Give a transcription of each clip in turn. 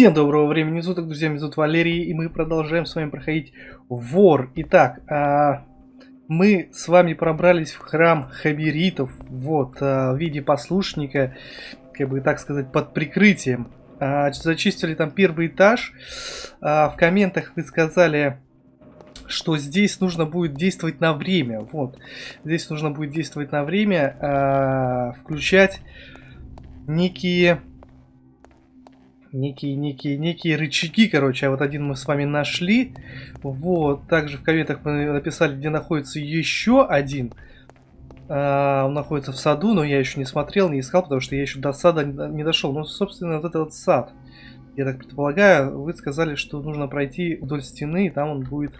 Всем доброго времени суток, друзья, меня зовут Валерий, и мы продолжаем с вами проходить Вор. Итак, а, мы с вами пробрались в храм Хабиритов, вот, а, в виде послушника, как бы так сказать, под прикрытием. А, зачистили там первый этаж, а, в комментах вы сказали, что здесь нужно будет действовать на время, вот, здесь нужно будет действовать на время, а, включать некие некие, некие, некие рычаги, короче. А вот один мы с вами нашли. Вот. Также в комментах мы написали, где находится еще один. А, он находится в саду, но я еще не смотрел, не искал, потому что я еще до сада не дошел. Ну, собственно, вот этот сад. Я так предполагаю, вы сказали, что нужно пройти вдоль стены, и там он будет...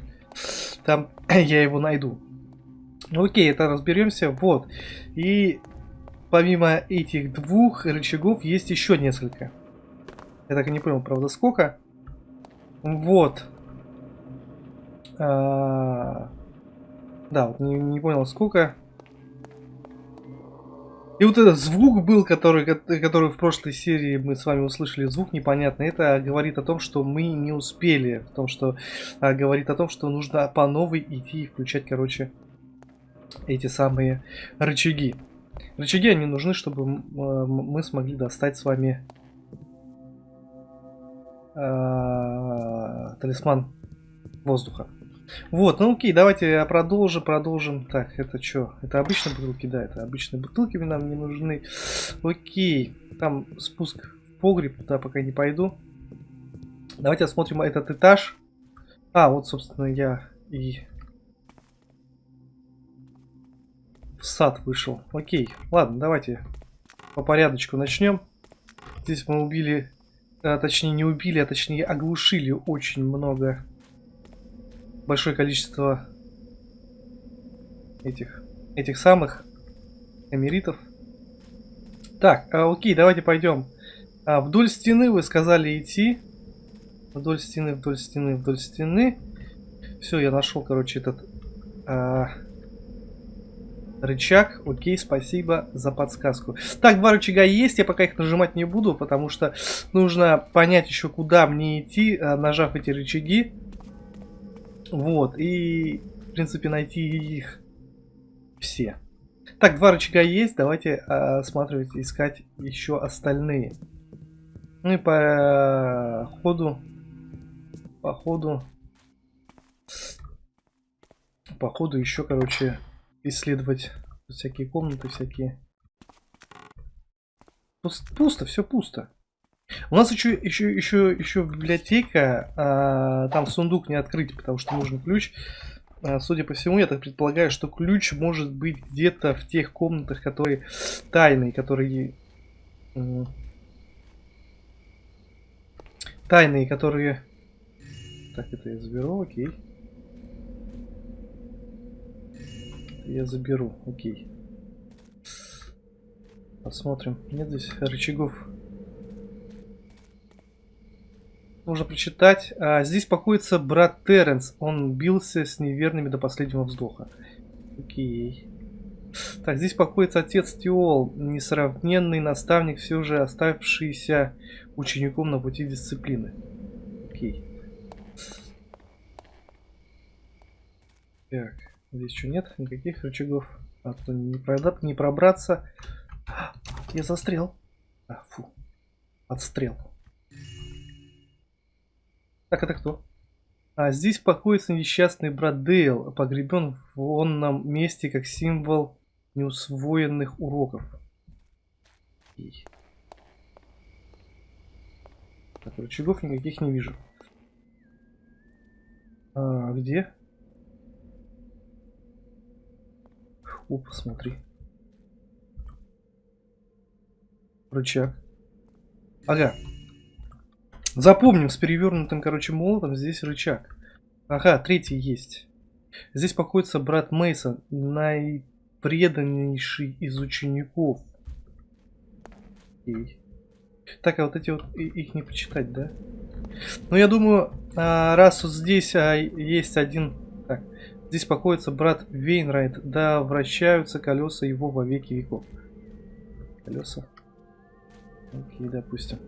Там я его найду. Ну, окей, это разберемся. Вот. И помимо этих двух рычагов есть еще несколько. Я так и не понял, правда, сколько. Вот. А... Да, вот не, не понял, сколько. И вот этот звук был, который, который в прошлой серии мы с вами услышали, звук непонятный. Это говорит о том, что мы не успели. В том, что а, говорит о том, что нужно по новой идти и включать, короче, эти самые рычаги. Рычаги, они нужны, чтобы мы смогли достать с вами талисман воздуха. Вот, ну окей, давайте продолжим, продолжим. Так, это что? Это обычные бутылки? Да, это обычные бутылки нам не нужны. Окей, там спуск в погреб, туда пока не пойду. Давайте осмотрим этот этаж. А, вот, собственно, я и в сад вышел. Окей, ладно, давайте по порядочку начнем. Здесь мы убили а, точнее не убили, а точнее оглушили очень много, большое количество этих, этих самых эмиритов. Так, а, окей, давайте пойдем. А, вдоль стены вы сказали идти. Вдоль стены, вдоль стены, вдоль стены. Все, я нашел, короче, этот... А, Рычаг, окей, спасибо за подсказку. Так, два рычага есть, я пока их нажимать не буду, потому что нужно понять еще, куда мне идти, э, нажав эти рычаги. Вот, и, в принципе, найти их все. Так, два рычага есть, давайте осматривать, искать еще остальные. Ну и по ходу, по ходу, по ходу еще, короче, исследовать всякие комнаты, всякие. Пусто, все пусто. У нас еще, еще, еще, еще библиотека, а, там сундук не открыть, потому что нужен ключ. А, судя по всему, я так предполагаю, что ключ может быть где-то в тех комнатах, которые тайные, которые... Тайные, которые... Так, это я заберу, окей. Я заберу. Окей. Посмотрим. Нет здесь рычагов. Нужно прочитать. А, здесь покоится брат Терренс. Он бился с неверными до последнего вздоха. Окей. Так, здесь покоится отец Тиол, несравненный наставник, все же оставшийся учеником на пути дисциплины. Окей. Так. Здесь что, нет никаких рычагов. А то не, продать, не пробраться. Я застрял. А, фу. Отстрел. Так, это кто? А здесь покоится несчастный брат Дейл, погребен в онном месте как символ неусвоенных уроков. И... Так, рычагов никаких не вижу. А, где? О, посмотри. Рычаг. Ага. Запомним, с перевернутым, короче, молотом здесь рычаг. Ага, третий есть. Здесь покоится брат Мейсон, наипреданнейший из учеников. Окей. Так, а вот эти вот, их не почитать, да? Ну, я думаю, а, раз вот здесь а, есть один Здесь покоится брат Вейнрайт, да вращаются колеса его во веки веков. Колеса. Окей, допустим.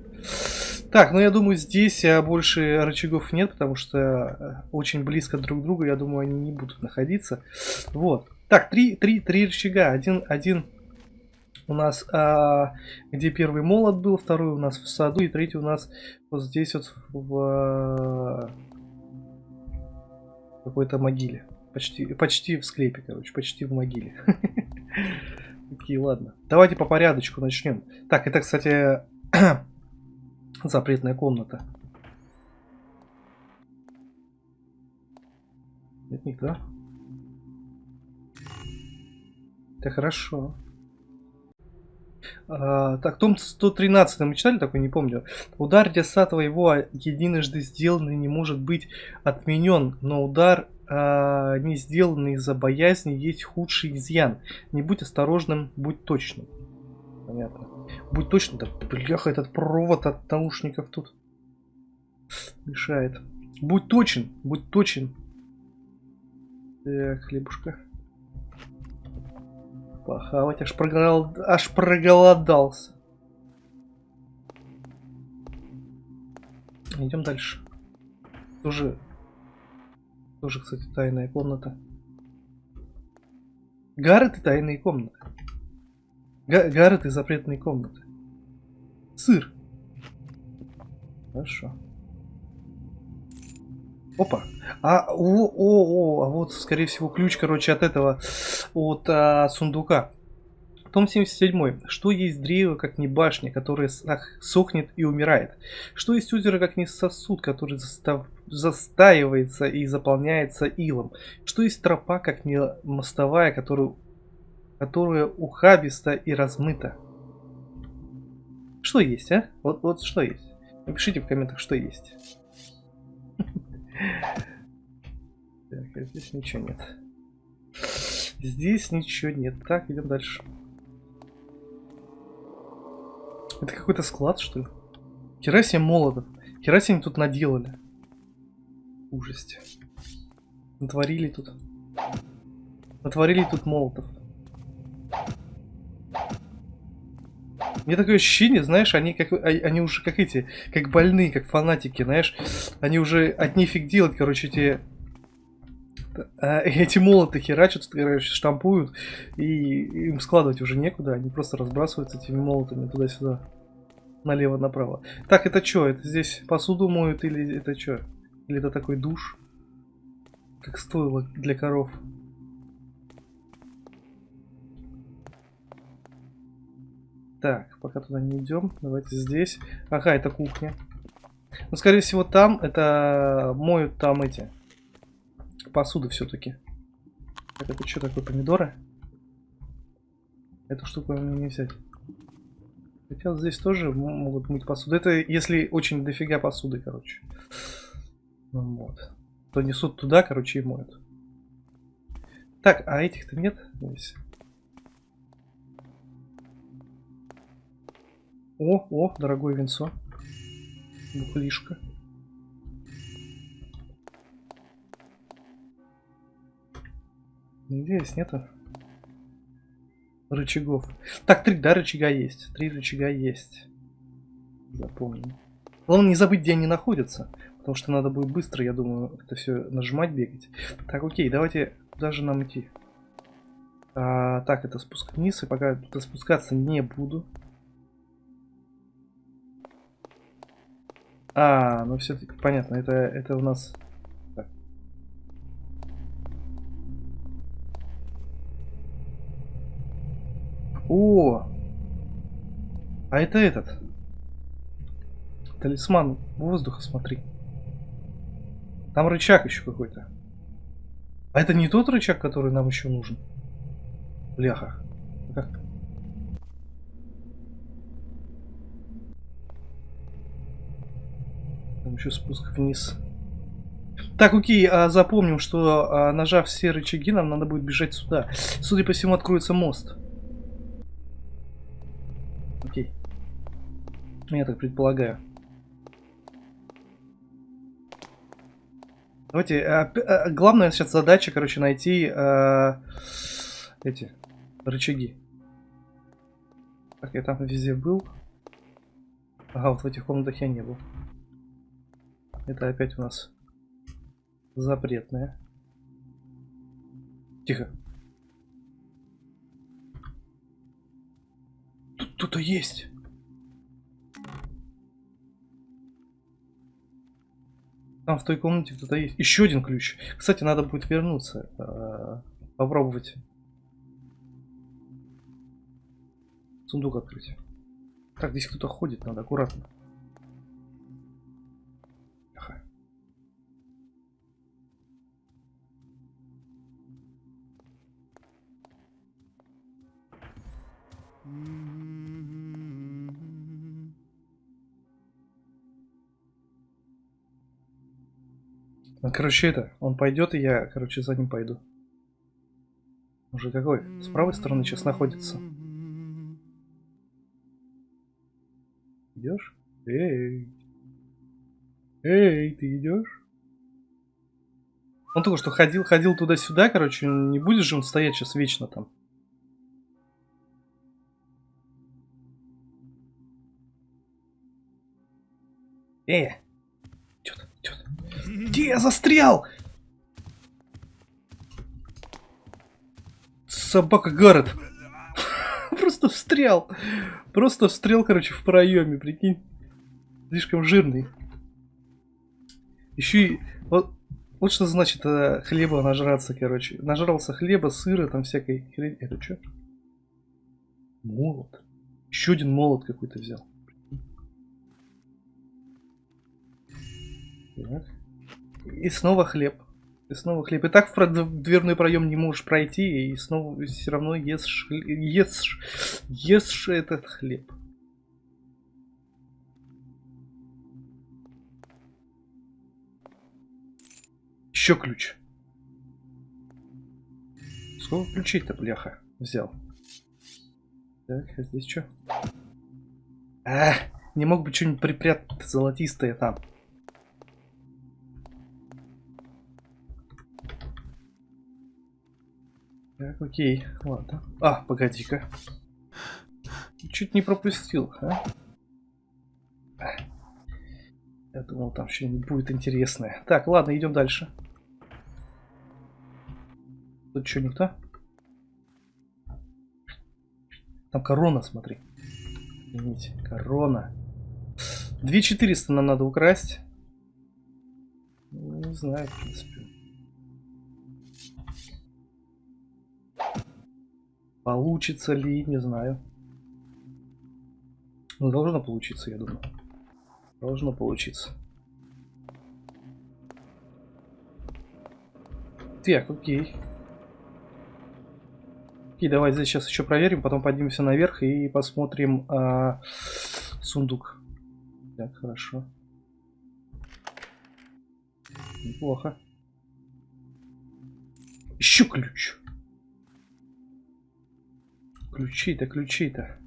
Так, ну я думаю, здесь а, больше рычагов нет, потому что э, очень близко друг к другу, я думаю, они не будут находиться. Вот. Так, три, три, три рычага. Один, один у нас, а, где первый молот был, второй у нас в саду, и третий у нас вот здесь вот в а, какой-то могиле. Почти, почти в склепе, короче, почти в могиле. Окей, ладно. Давайте по порядочку начнем. Так, это, кстати, запретная комната. Нет никто. Это хорошо. А, так, том 113 мы читали такой, не помню. Удар деса твоего единожды сделанный не может быть отменен, но удар а, не сделанный из-за боязни есть худший изъян. Не будь осторожным, будь точным. Понятно. Будь точным, да бляха, этот провод от наушников тут мешает. Будь точен, будь точен. Так, хлебушка похавать, аж, проголод... аж проголодался. Идем дальше. Тоже, тоже, кстати, тайная комната. Гаррет и тайные комнаты. Га Гаррет и запретные комнаты. Сыр. Хорошо. Опа. А, о, о, о, а вот, скорее всего, ключ, короче, от этого, от а, сундука. Том 77. Что есть древо, как не башня, которая сохнет и умирает? Что есть озеро, как не сосуд, который застав... застаивается и заполняется илом? Что есть тропа, как не мостовая, которую... которая ухабиста и размыта? Что есть, а? Вот, вот что есть? Напишите в комментах, что есть. Так, а здесь ничего нет. Здесь ничего нет. Так, идем дальше. Это какой-то склад, что ли? Хера себе молотов. Хера себе тут наделали. Ужасть. Натворили тут. Натворили тут молотов. Мне такое ощущение, знаешь, они как а, они уже как эти, как больные, как фанатики, знаешь, они уже от нефиг делать, короче, эти эти молоты херачат, короче, штампуют, и им складывать уже некуда, они просто разбрасываются этими молотами туда-сюда, налево-направо. Так, это что? Это здесь посуду моют или это что? Или это такой душ? Как стоило для коров? Так, пока туда не идем. Давайте здесь. Ага, это кухня. Ну, скорее всего, там это моют там эти посуды все-таки. Так, это что такое, помидоры? Эту штуку мне не взять. Хотя здесь тоже могут мыть посуду. Это если очень дофига посуды, короче. Ну, вот. То несут туда, короче, и моют. Так, а этих-то нет здесь? О, о, дорогое венцо. Бухлишка. Здесь нету рычагов. Так, три, да, рычага есть. Три рычага есть. Запомним. Главное не забыть, где они находятся. Потому что надо будет быстро, я думаю, это все нажимать, бегать. Так, окей, давайте даже нам идти. А, так, это спуск вниз. И пока туда спускаться не буду. А, ну все-таки понятно, это, это у нас... О! А это этот. Талисман воздуха, смотри. Там рычаг еще какой-то. А это не тот рычаг, который нам еще нужен? Бляха. Как? Там еще спуск вниз. Так, окей, а запомним, что а, нажав все рычаги, нам надо будет бежать сюда. Судя по всему, откроется мост. Окей. Я так предполагаю. Давайте, а, а, главная сейчас задача, короче, найти а, эти рычаги. Так, я там везде был. Ага, вот в этих комнатах я не был. Это опять у нас запретное. Тихо. Кто-то есть. Там в той комнате кто-то есть. Еще один ключ. Кстати, надо будет вернуться. Э, попробовать. Сундук открыть. Так, здесь кто-то ходит, надо аккуратно. Тихо. Ну, короче, это, он пойдет, и я, короче, за ним пойду. Уже какой? С правой стороны сейчас находится. Идешь? Эй! Эй, ты идешь? Он только что ходил, ходил туда-сюда, короче, не будет же он стоять сейчас вечно там. Э! Где я застрял? Собака Гаррет. Просто встрял. Просто встрел, короче, в проеме, прикинь. Слишком жирный. Еще и... Вот, вот что значит э, хлеба нажраться, короче. Нажрался хлеба, сыра, там всякой хрень. Это что? Молот. Еще один молот какой-то взял. Так. И снова хлеб. И снова хлеб. И так в дверной проем не можешь пройти, и снова все равно ешь, ешь, ешь этот хлеб. Еще ключ. Сколько ключей-то, бляха, взял? Так, а здесь что? А, не мог бы что-нибудь припрятать золотистое там. Так, окей, ладно. А, погоди-ка. Чуть не пропустил, а? Я думал, там что-нибудь будет интересное. Так, ладно, идем дальше. Тут что, никто? Там корона, смотри. Извините, корона. 2400 нам надо украсть. Ну, не знаю, в принципе. Получится ли, не знаю. Ну, должно получиться, я думаю. Должно получиться. Так, окей. Окей, давай здесь сейчас еще проверим, потом поднимемся наверх и посмотрим а, сундук. Так, хорошо. Неплохо. Еще ключ. Ключи-то, ключи-то.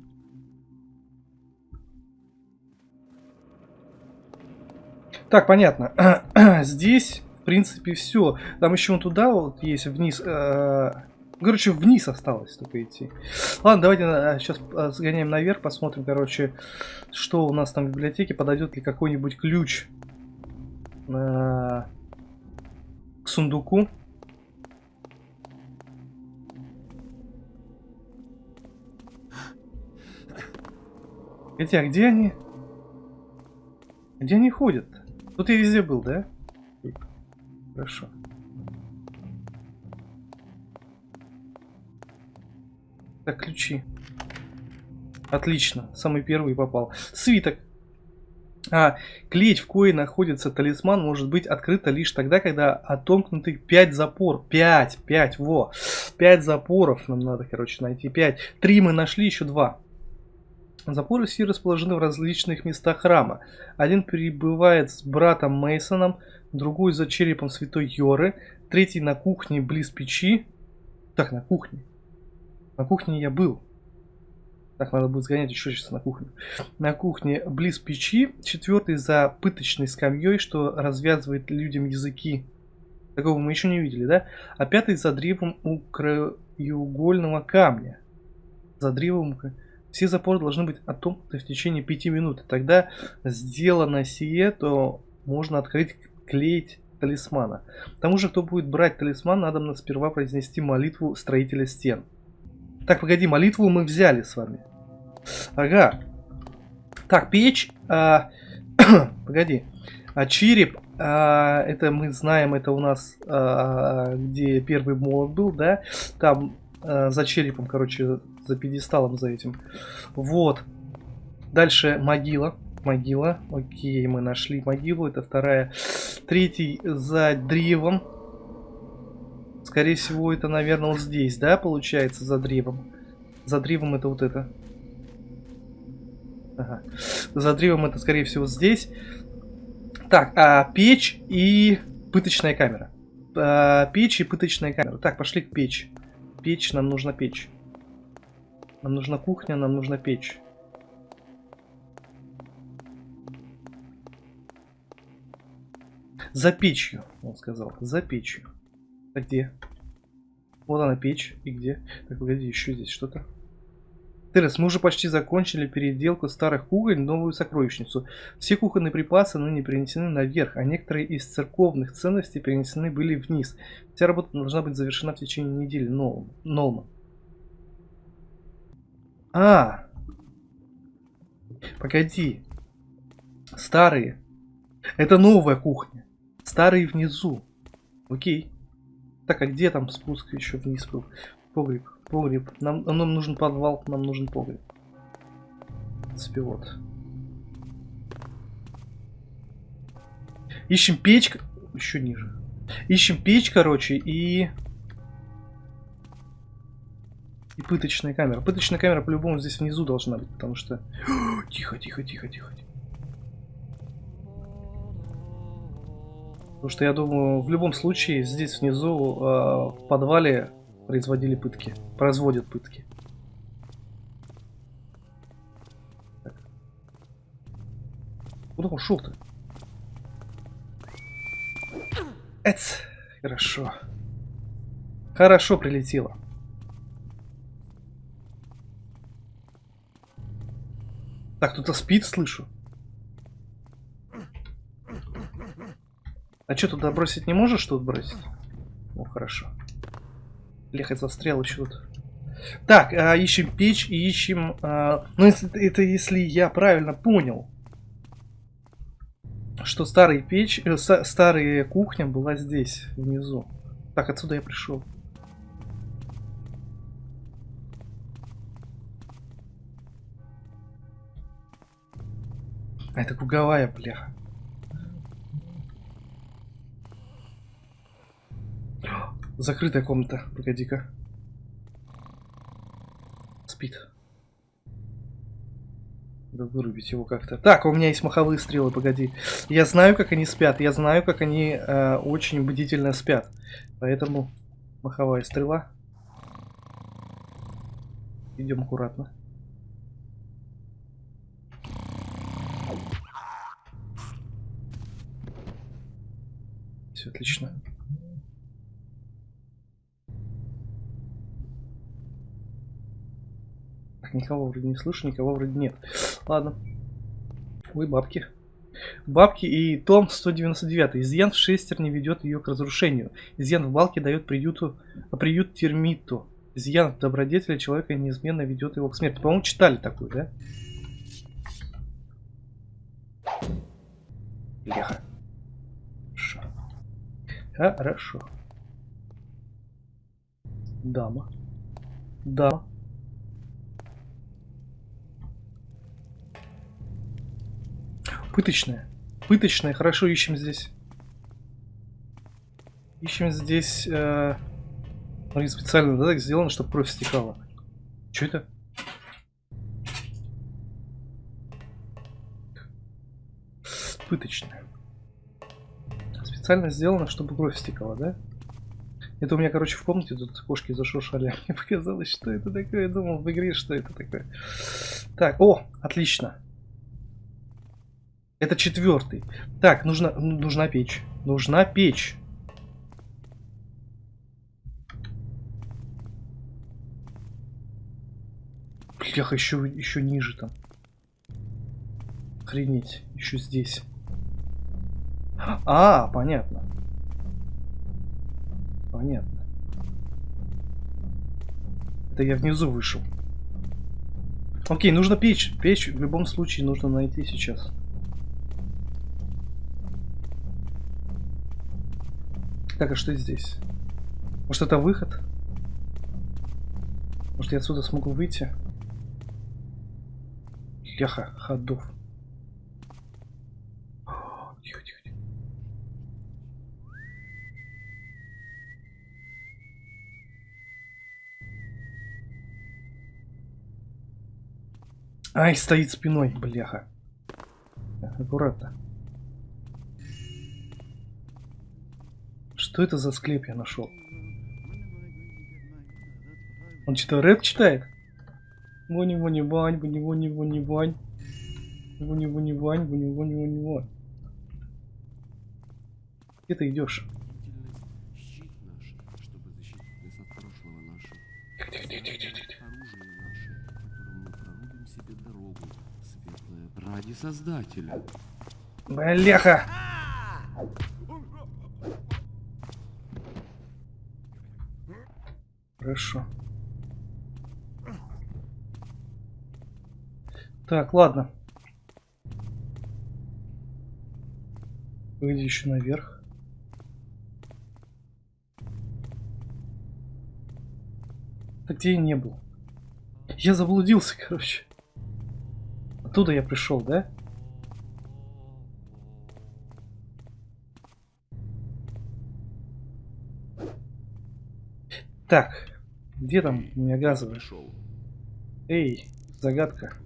Так, понятно. Здесь, в принципе, все. Там еще вон туда вот есть вниз. Э короче, вниз осталось только идти. Ладно, давайте сейчас э, сгоняем наверх, посмотрим, короче, что у нас там в библиотеке. Подойдет ли какой-нибудь ключ э к сундуку. Хотя, а где они? Где они ходят? Тут я везде был, да? Хорошо. Так, ключи. Отлично. Самый первый попал. Свиток. А, клеть, в кое находится талисман, может быть открыта лишь тогда, когда отомкнуты 5 запор. 5, 5, во. 5 запоров нам надо, короче, найти. 5. 3 мы нашли, еще 2. Запоры все расположены в различных местах храма. Один прибывает с братом Мейсоном, другой за черепом святой Йоры, третий на кухне близ печи. Так, на кухне. На кухне я был. Так, надо будет сгонять еще сейчас на кухню. На кухне близ печи. Четвертый за пыточной скамьей, что развязывает людям языки. Такого мы еще не видели, да? А пятый за древом у краеугольного камня. За древом Все запоры должны быть отомкнуты в течение 5 минут. Тогда сделано сие, то можно открыть, клеить талисмана. Тому же, кто будет брать талисман, надо сперва произнести молитву строителя стен. Так, погоди, молитву мы взяли с вами. Ага. Так, печь. А... погоди. А череп, а, это мы знаем, это у нас, а, где первый молот был, да? Там а, за черепом, короче, за пьедесталом за этим. Вот. Дальше могила. Могила. Окей, мы нашли могилу. Это вторая. Третий за древом. Скорее всего, это, наверное, вот здесь, да, получается, за древом. За древом это вот это. Ага. За древом это, скорее всего, здесь. Так, а, печь и пыточная камера. А, печь и пыточная камера. Так, пошли к печь. Печь, нам нужна печь. Нам нужна кухня, нам нужна печь. За печью, он сказал. За печью. А где? Вот она печь. И где? Так, погоди, еще здесь что-то. Терес, мы уже почти закончили переделку старых кухонь в новую сокровищницу. Все кухонные припасы ныне перенесены наверх, а некоторые из церковных ценностей перенесены были вниз. Вся работа должна быть завершена в течение недели. Нолма. А! Погоди. Старые. Это новая кухня. Старые внизу. Окей. Так, а где там спуск еще вниз был? Погреб. Погреб. Нам, нам нужен подвал, нам нужен погреб. В принципе, вот. Ищем печь. Еще ниже. Ищем печь, короче, и... И пыточная камера. Пыточная камера по-любому здесь внизу должна быть, потому что... Тихо, тихо, тихо, тихо. Потому что я думаю, в любом случае здесь внизу, э, в подвале, производили пытки. Производят пытки. Так. Куда ушел ты? Эц, хорошо. Хорошо прилетело. Так, кто-то спит, слышу. А что, туда бросить не можешь тут бросить? Ну, хорошо. Лехать застрял еще тут. Так, а, ищем печь и ищем... А, ну, это, это если я правильно понял. Что старая печь... Э, старая кухня была здесь, внизу. Так, отсюда я пришел. А это круговая, бляха. Закрытая комната. Погоди-ка. Спит. Надо вырубить его как-то. Так, у меня есть маховые стрелы, погоди. Я знаю, как они спят. Я знаю, как они э, очень бдительно спят. Поэтому маховая стрела. Идем аккуратно. Все отлично. никого вроде не слышу, никого вроде нет. Ладно. Ой, бабки. Бабки и том 199. Изъян в шестерне ведет ее к разрушению. Изъян в балке дает приюту, приют термиту. Изъян в добродетели человека неизменно ведет его к смерти. По-моему, читали такую, да? Леха. Хорошо. Дама. Дама. Пыточная. Пыточная. Хорошо, ищем здесь. Ищем здесь... Э... Смотри, специально да, так сделано, чтобы кровь стекала. Что это? Пыточная. Специально сделано, чтобы кровь стекала, да? Это у меня, короче, в комнате тут кошки зашуршали. Мне показалось, что это такое. Я думал в игре, что это такое. Так, о, отлично. Это четвертый. Так, нужно, нужна печь. Нужна печь. Бляха, еще, еще ниже там. Охренеть, еще здесь. А, понятно. Понятно. Это я внизу вышел. Окей, нужно печь. Печь в любом случае нужно найти сейчас. Так, а что здесь? Может это выход? Может я отсюда смогу выйти? Ляха, ходов. Ай, стоит спиной, бляха. Аккуратно. Что это за склеп я нашел? Он что, рэп читает? Вони вони вань, вони вони вони вань. Вони вони вань, вони вони вони вань. Где ты идешь? Создателя. Бляха! Хорошо. Так, ладно. Выйди еще наверх. Так где я не был? Я заблудился, короче. Оттуда я пришел, да? Так, где там у меня газовый? Эй, загадка.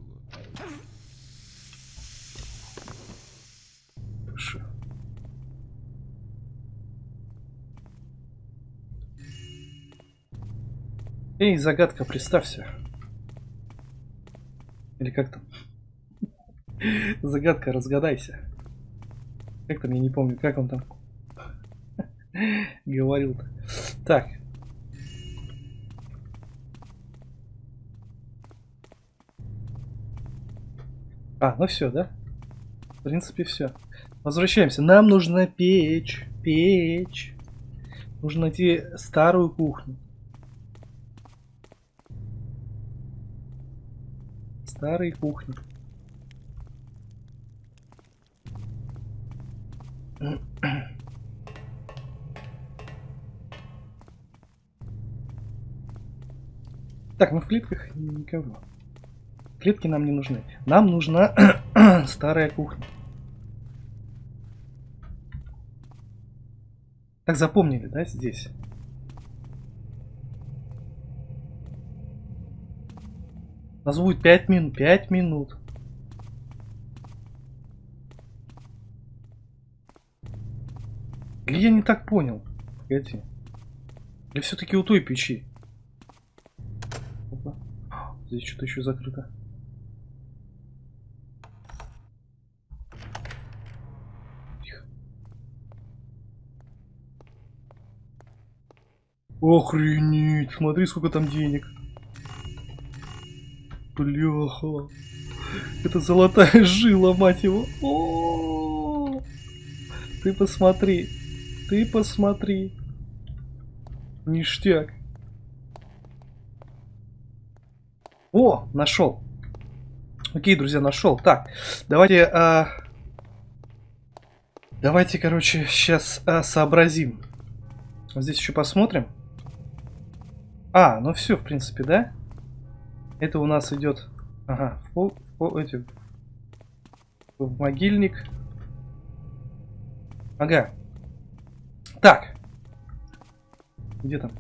Хорошо. Эй, загадка, представься. Или как там? Загадка, разгадайся. Как там, я не помню, как он там говорил-то. Так, А, ну все, да? В принципе, все. Возвращаемся. Нам нужна печь. Печь. Нужно найти старую кухню. Старые кухни. Так, ну в клетках никого. Клетки нам не нужны. Нам нужна старая кухня. Так запомнили, да, здесь? У нас будет 5 минут. 5 минут. Или я не так понял? Погоди. Или все-таки у той печи? Опа. Здесь что-то еще закрыто. Тихо. Охренеть, смотри, сколько там денег. Бляха. Это золотая жила, мать его. О, ты посмотри. Ты посмотри. Ништяк. О, нашел. Окей, друзья, нашел. Так, давайте... а, Давайте, короче, сейчас сообразим. Вот здесь еще посмотрим. А, ну все, в принципе, да? Это у нас идет... Ага, в, пол, в, эти, в могильник. Ага. Так. Где там?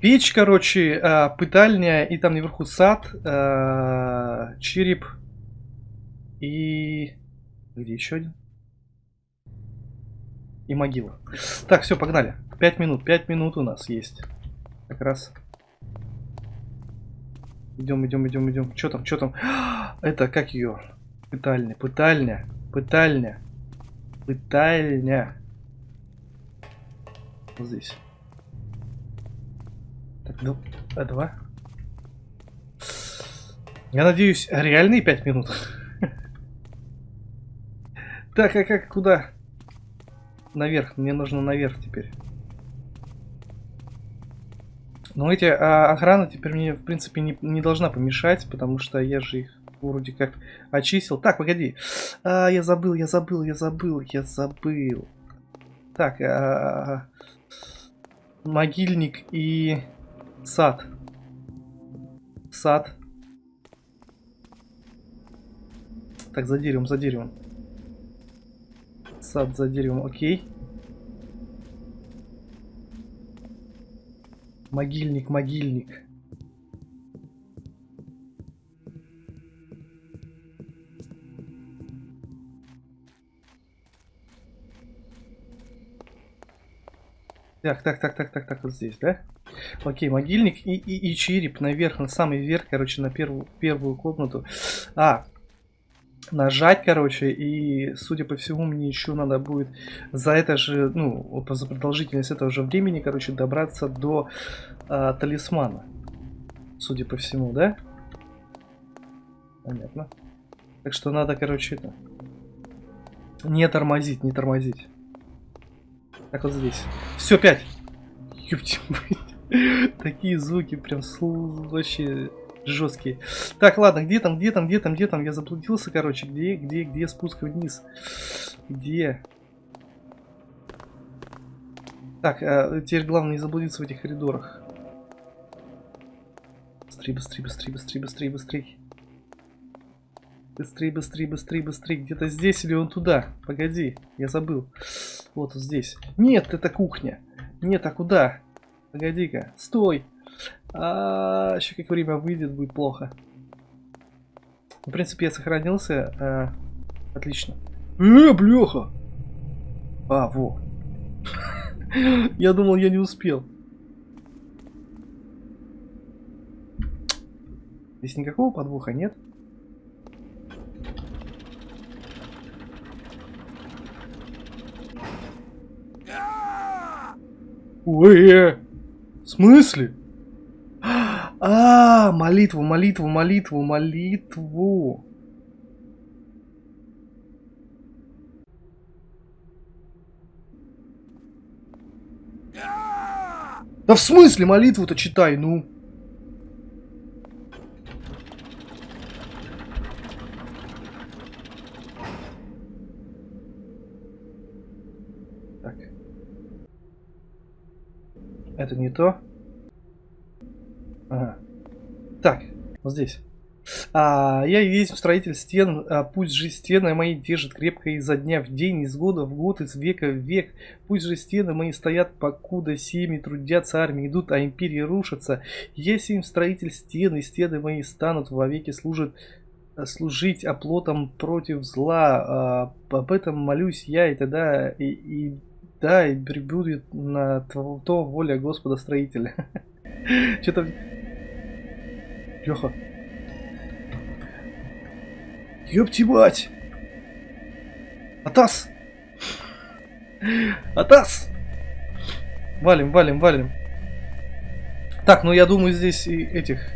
Печь, короче, а, пытальня, и там наверху сад, а, череп и... Где еще один? И могила. Так, все, погнали. Пять минут. Пять минут у нас есть. Как раз. Идем, идем, идем, идем. Что там, что там? Это как ее? Пытальня, пытальня, пытальня, пытальня. Вот здесь. Так, ну, а два. Я надеюсь, реальные пять минут. Так, а как, куда? Наверх, мне нужно наверх теперь. Но эти а, охрана теперь мне, в принципе, не, не должна помешать, потому что я же их вроде как очистил. Так, погоди. А, я забыл, я забыл, я забыл, я забыл. Так, а, могильник и сад. Сад. Так, за деревом, за деревом. Сад за деревом, окей. Могильник, могильник. Так, так, так, так, так, так, вот здесь, да? Окей, могильник и, и, и череп наверх, на самый верх, короче, на первую, первую комнату. А, нажать, короче, и, судя по всему, мне еще надо будет за это же, ну, за продолжительность этого же времени, короче, добраться до а, талисмана. Судя по всему, да? Понятно. Так что надо, короче, это... Не тормозить, не тормозить. Так вот здесь. Все, пять. Ёпти, Такие звуки прям вообще жесткие. Так, ладно, где там, где там, где там, где там? Я заблудился, короче. Где, где, где спуск вниз? Где? Так, а, теперь главное не заблудиться в этих коридорах. Быстрее, быстрее, быстрее, быстрее, быстрее, быстрее. Быстрее, быстрее, быстрее, быстрее. Где-то здесь или он туда? Погоди, я забыл. Вот здесь. Нет, это кухня. Нет, а куда? Погоди-ка. Стой. А, еще как время выйдет, будет плохо. В принципе, я сохранился. А, отлично. Э, бляха! А, во. Я думал, я не успел. Здесь никакого подвоха нет. Ой, э, в смысле? А, молитву, молитву, молитву, молитву. Да в смысле молитву-то читай, ну? Так. Это не то. Ага. Так, вот здесь. А, я есть строитель стен, а, пусть же стены мои держат крепко изо дня в день, из года в год, из века в век. Пусть же стены мои стоят, покуда семьи трудятся, армии идут, а империи рушатся. Если им строитель стены, стены мои станут вовеки служат служить оплотом против зла. А, об этом молюсь я, и тогда и, и да, и прибудет на то, воля Господа строителя. Что-то Леха. Ёпти мать! Атас! Атас! Валим, валим, валим. Так, ну я думаю здесь и этих...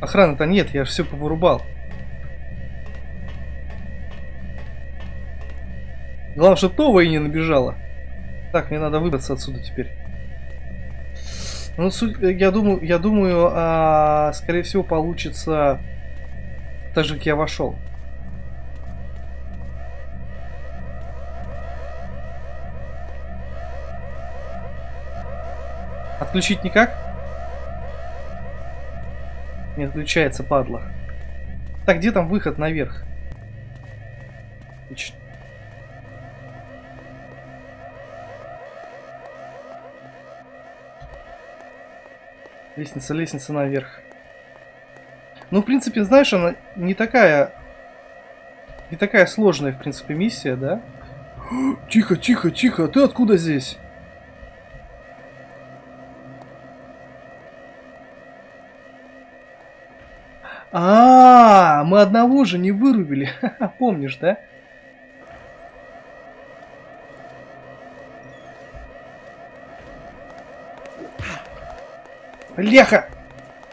Охраны-то нет, я все повырубал. Главное, чтобы Това и не набежала. Так, мне надо выбраться отсюда теперь. Ну, я думаю, я думаю, а, скорее всего, получится так же, как я вошел. Отключить никак? Не отключается, падла. Так, где там выход наверх? Отлично. Лестница, лестница наверх. Ну, в принципе, знаешь, она не такая... Не такая сложная, в принципе, миссия, да? Тихо, тихо, тихо, ты откуда здесь? А, -а, а, мы одного же не вырубили. Помнишь, да? Леха!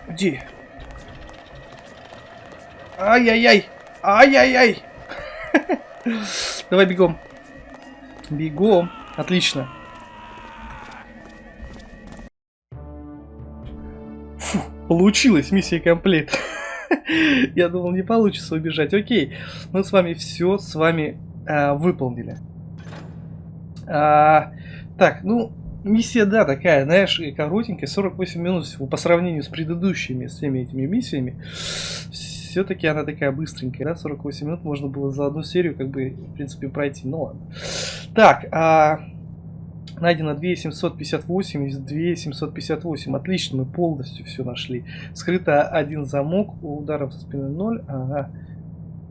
Иди. Ай-яй-яй! Ай-яй-яй! Давай бегом. Бегом. Отлично. Фу, получилось, миссия комплект. Я думал, не получится убежать. Окей, мы с вами все с вами а, выполнили. А, так, ну, миссия, да, такая, знаешь, коротенькая, 48 минут всего по сравнению с предыдущими всеми этими миссиями. Все-таки она такая быстренькая, да, 48 минут можно было за одну серию, как бы, в принципе, пройти. Ну ладно. Так, а, найдено 2758 из 2758. Отлично, мы полностью все нашли. Скрыто один замок, у ударов со спины 0. Ага.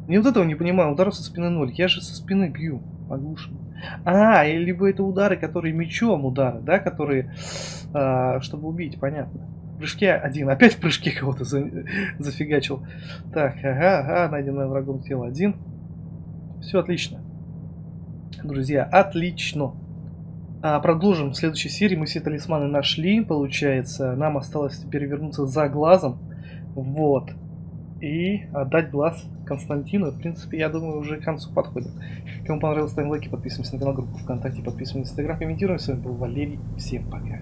Не вот этого не понимаю, ударов со спины 0. Я же со спины бью, оглушен. А, либо это удары, которые мечом удары, да, которые, а, чтобы убить, понятно. В прыжке один, опять в прыжке кого-то за, зафигачил. Так, ага, ага, найденное врагом тело один. Все отлично. Друзья, отлично. А, продолжим в следующей серии. Мы все талисманы нашли, получается. Нам осталось теперь вернуться за глазом. Вот. И отдать глаз Константину. В принципе, я думаю, уже к концу подходит. Кому понравилось, ставим лайки, подписываемся на канал, группу ВКонтакте, подписываемся на Инстаграм, комментируем. С вами был Валерий. Всем пока.